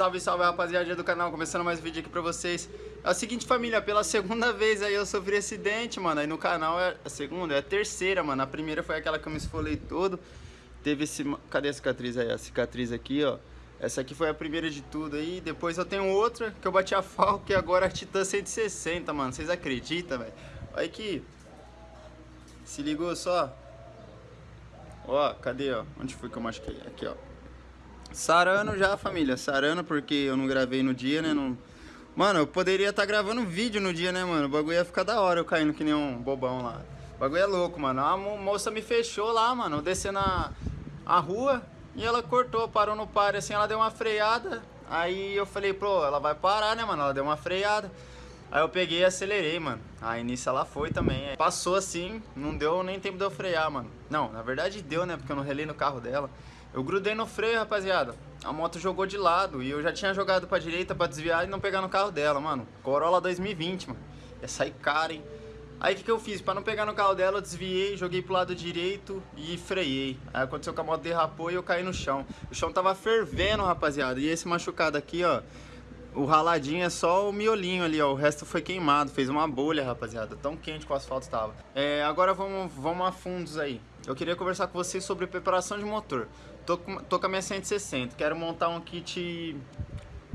Salve, salve rapaziada do canal, começando mais um vídeo aqui pra vocês. É o seguinte família, pela segunda vez aí eu sofri acidente, mano. Aí no canal é a segunda, é a terceira, mano. A primeira foi aquela que eu me esfolei todo. Teve esse... cadê a cicatriz aí? A cicatriz aqui, ó. Essa aqui foi a primeira de tudo aí. Depois eu tenho outra que eu bati a Falco E agora a Titan 160, mano. Vocês acreditam, velho? Olha aqui. Se ligou só? Ó, cadê, ó? Onde foi que eu machuquei? Aqui, ó Sarando já, família. Sarando porque eu não gravei no dia, né? Não... Mano, eu poderia estar tá gravando vídeo no dia, né, mano? O bagulho ia ficar da hora eu caindo que nem um bobão lá. O bagulho é louco, mano. A moça me fechou lá, mano. Eu desci na a rua e ela cortou, parou no pare assim, ela deu uma freada. Aí eu falei, pô, ela vai parar, né, mano? Ela deu uma freada. Aí eu peguei e acelerei, mano. Aí nisso ela foi também. Passou assim, não deu nem tempo de eu frear, mano. Não, na verdade deu, né? Porque eu não relei no carro dela. Eu grudei no freio, rapaziada. A moto jogou de lado e eu já tinha jogado pra direita pra desviar e não pegar no carro dela, mano. Corolla 2020, mano. Ia sair cara, hein? Aí o que, que eu fiz? Pra não pegar no carro dela, eu desviei, joguei pro lado direito e freiei. Aí aconteceu que a moto derrapou e eu caí no chão. O chão tava fervendo, rapaziada. E esse machucado aqui, ó. O raladinho é só o miolinho ali, ó. O resto foi queimado, fez uma bolha, rapaziada. Tão quente que o asfalto estava. É, agora vamos, vamos a fundos aí. Eu queria conversar com vocês sobre preparação de motor. Tô com, tô com a minha 160, quero montar um kit...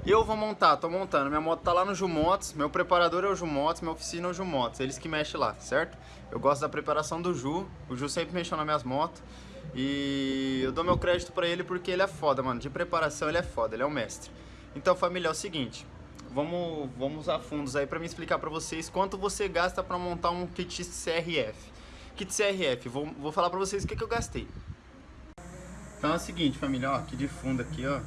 Eu vou montar, tô montando. Minha moto tá lá no Jumotos, meu preparador é o Jumotos, minha oficina é o Jumotos. Eles que mexem lá, certo? Eu gosto da preparação do Ju. O Ju sempre mexeu nas minhas motos. E eu dou meu crédito pra ele porque ele é foda, mano. De preparação ele é foda, ele é o mestre. Então, família, é o seguinte. Vamos, vamos a fundos aí pra me explicar pra vocês quanto você gasta pra montar um kit CRF. Kit CRF, vou, vou falar pra vocês o que, que eu gastei. Então é o seguinte, família, ó, aqui de fundo aqui, ó.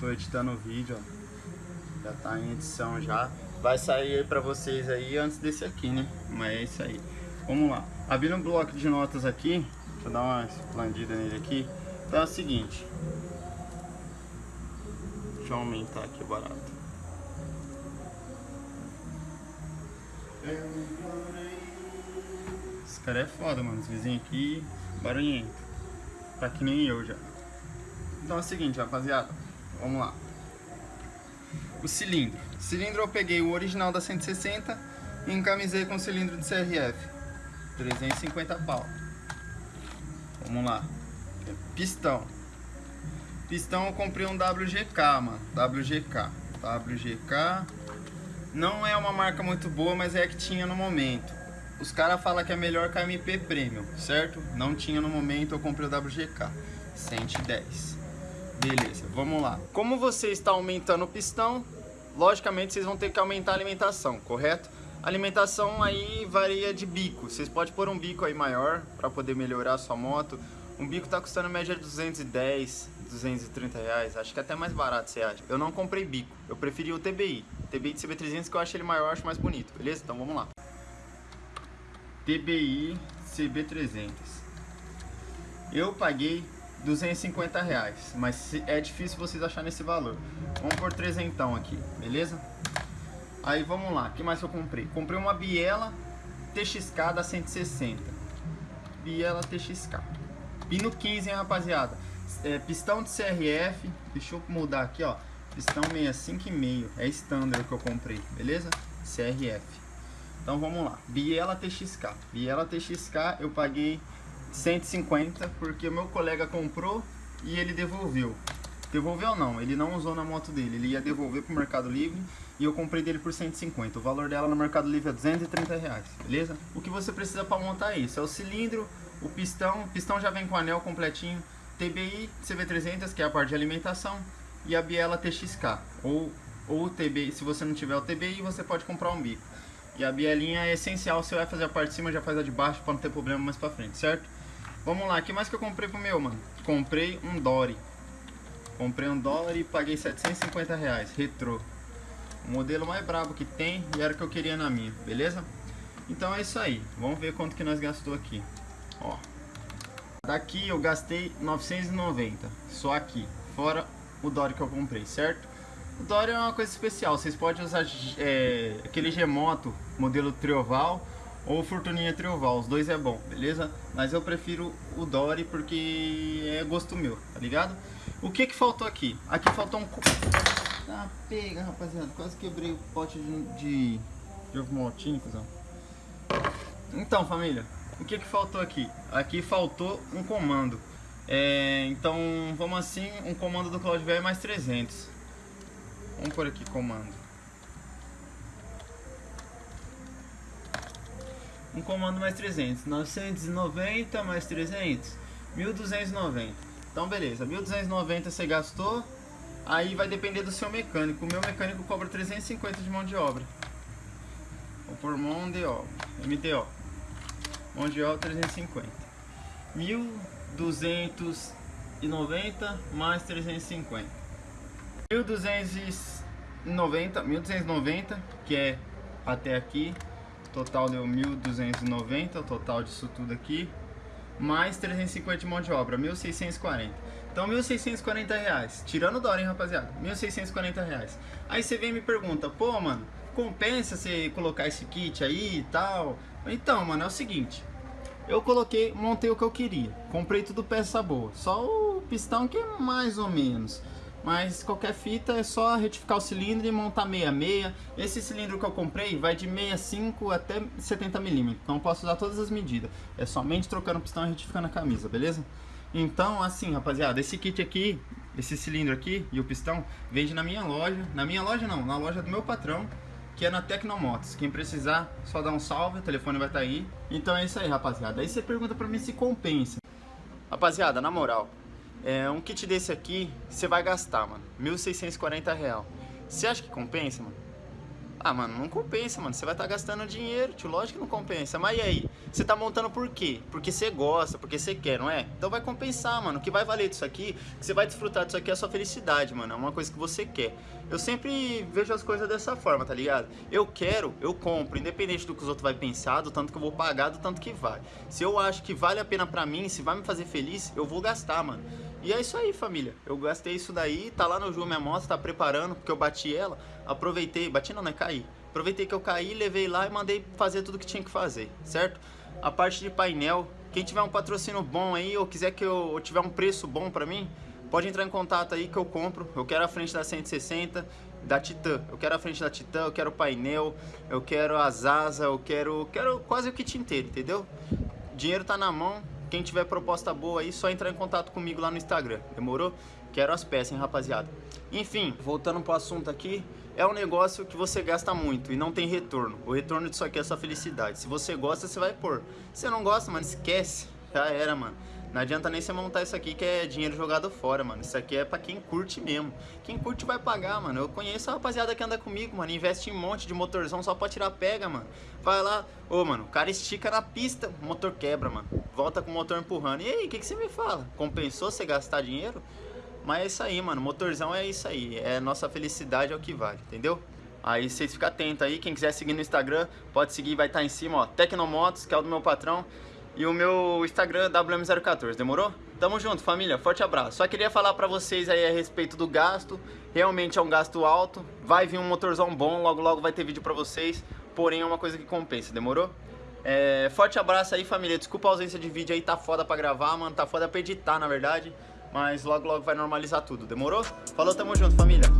Tô editando o vídeo, ó. Já tá em edição já. Vai sair aí pra vocês aí antes desse aqui, né? Mas é isso aí. Vamos lá. Abrindo um bloco de notas aqui. Deixa eu dar uma expandida nele aqui. Então é o seguinte. Deixa eu aumentar aqui o barato. Esse cara é foda, mano. Os vizinhos aqui, barulhento. Tá que nem eu já. Então é o seguinte, rapaziada. Vamos lá. O cilindro. Cilindro eu peguei o original da 160 e encamisei com cilindro de CRF. 350 pau. Vamos lá. Pistão. Pistão eu comprei um WGK, mano. WGK. WGK. Não é uma marca muito boa, mas é a que tinha no momento. Os caras falam que é melhor que a MP Premium, certo? Não tinha no momento, eu comprei o WGK. 110. Beleza, vamos lá. Como você está aumentando o pistão, logicamente vocês vão ter que aumentar a alimentação, correto? A alimentação aí varia de bico. Vocês podem pôr um bico aí maior para poder melhorar a sua moto. Um bico tá custando média de 210, 230 reais. Acho que é até mais barato, você acha. Eu não comprei bico. Eu preferi o TBI. TBI de CB300 que eu acho ele maior, acho mais bonito. Beleza? Então vamos lá. TBI CB300. Eu paguei 250 reais, mas é difícil vocês acharem esse valor. Vamos por trezentão aqui, beleza? Aí vamos lá, o que mais eu comprei? Comprei uma biela TXK da 160. Biela TXK. Pino 15, hein, rapaziada? É, pistão de CRF, deixa eu mudar aqui, ó. Pistão 65,5, é standard que eu comprei, beleza? CRF. Então vamos lá, Biela TXK. Biela TXK eu paguei 150 porque o meu colega comprou e ele devolveu. Devolveu não, ele não usou na moto dele, ele ia devolver pro Mercado Livre e eu comprei dele por 150. O valor dela no Mercado Livre é 230 reais, beleza? O que você precisa para montar isso é o cilindro, o pistão, o pistão já vem com anel completinho, TBI CV300 que é a parte de alimentação e a Biela TXK ou ou TBI, se você não tiver o TBI você pode comprar um bico. E a bielinha é essencial, você vai fazer a parte de cima, já faz a de baixo para não ter problema mais pra frente, certo? Vamos lá, o que mais que eu comprei pro meu, mano? Comprei um Dory. Comprei um dólar e paguei 750 reais, retrô. O modelo mais brabo que tem e era o que eu queria na minha, beleza? Então é isso aí, vamos ver quanto que nós gastou aqui. Ó, daqui eu gastei 990, só aqui, fora o Dory que eu comprei, certo? O Dory é uma coisa especial, vocês podem usar é, aquele G-Moto modelo Trioval ou Fortuninha Trioval, os dois é bom, beleza? Mas eu prefiro o Dory porque é gosto meu, tá ligado? O que que faltou aqui? Aqui faltou um... Tá pega, rapaziada. Quase quebrei o pote de, de, de ovo maltine, cuzão. Então, família, o que que faltou aqui? Aqui faltou um comando. É, então, vamos assim, um comando do CloudVR mais 300. Vamos por aqui, comando. Um comando mais 300. 990 mais 300. 1290. Então, beleza. 1290 você gastou. Aí vai depender do seu mecânico. O meu mecânico cobra 350 de mão de obra. Vou por mão de obra. MDO. Mão de obra 350. 1290 mais 350. 1290, 1290, que é até aqui. Total deu 1290, o total disso tudo aqui. Mais 350 de mão de obra, 1640. Então, 1.640 reais. Tirando o dólar, hein, rapaziada? 1.640 reais. Aí você vem e me pergunta, pô, mano, compensa você colocar esse kit aí e tal? Então, mano, é o seguinte. Eu coloquei, montei o que eu queria. Comprei tudo peça boa. Só o pistão que é mais ou menos. Mas qualquer fita é só retificar o cilindro e montar 66. Esse cilindro que eu comprei vai de 65 até 70 milímetros. Então eu posso usar todas as medidas. É somente trocando o pistão e retificando a camisa, beleza? Então, assim, rapaziada, esse kit aqui, esse cilindro aqui e o pistão, vende na minha loja. Na minha loja não, na loja do meu patrão, que é na Tecnomotos. Quem precisar, só dá um salve, o telefone vai estar tá aí. Então é isso aí, rapaziada. Aí você pergunta pra mim se compensa. Rapaziada, na moral, é, um kit desse aqui, você vai gastar, mano, 1.640 real. Você acha que compensa, mano? Ah, mano, não compensa, mano. Você vai estar tá gastando dinheiro, tio. Lógico que não compensa. Mas e aí? Você tá montando por quê? Porque você gosta, porque você quer, não é? Então vai compensar, mano. O que vai valer disso aqui, que você vai desfrutar disso aqui é a sua felicidade, mano. É uma coisa que você quer. Eu sempre vejo as coisas dessa forma, tá ligado? Eu quero, eu compro, independente do que os outros vão pensar, do tanto que eu vou pagar, do tanto que vai. Se eu acho que vale a pena pra mim, se vai me fazer feliz, eu vou gastar, mano. E é isso aí, família. Eu gastei isso daí, tá lá no Ju minha moto, tá preparando, porque eu bati ela. Aproveitei, bati não, né? Caí. Aproveitei que eu caí, levei lá e mandei fazer tudo que tinha que fazer, certo? A parte de painel, quem tiver um patrocínio bom aí ou quiser que eu tiver um preço bom pra mim, pode entrar em contato aí que eu compro. Eu quero a frente da 160, da Titan. Eu quero a frente da Titan, eu quero o painel, eu quero as asas, eu quero, quero quase o kit inteiro, entendeu? Dinheiro tá na mão, quem tiver proposta boa aí, só entrar em contato comigo lá no Instagram, demorou? Quero as peças, hein, rapaziada? Enfim, voltando pro assunto aqui, é um negócio que você gasta muito e não tem retorno. O retorno disso aqui é sua felicidade. Se você gosta, você vai pôr. Se você não gosta, mano, esquece. Já era, mano. Não adianta nem você montar isso aqui que é dinheiro jogado fora, mano. Isso aqui é pra quem curte mesmo. Quem curte vai pagar, mano. Eu conheço a rapaziada que anda comigo, mano. Investe em um monte de motorzão só pra tirar pega, mano. Vai lá. Ô, mano, o cara estica na pista, o motor quebra, mano. Volta com o motor empurrando. E aí, o que, que você me fala? Compensou você gastar dinheiro? Mas é isso aí, mano. Motorzão é isso aí. É nossa felicidade é o que vale, entendeu? Aí vocês ficam atentos aí. Quem quiser seguir no Instagram, pode seguir, vai estar tá em cima, ó. Tecnomotos, que é o do meu patrão. E o meu Instagram WM014, demorou? Tamo junto, família. Forte abraço. Só queria falar pra vocês aí a respeito do gasto. Realmente é um gasto alto. Vai vir um motorzão bom, logo logo vai ter vídeo pra vocês. Porém é uma coisa que compensa, demorou? É, forte abraço aí, família. Desculpa a ausência de vídeo aí, tá foda pra gravar, mano. Tá foda pra editar, na verdade. Mas logo logo vai normalizar tudo, demorou? Falou, tamo junto, família.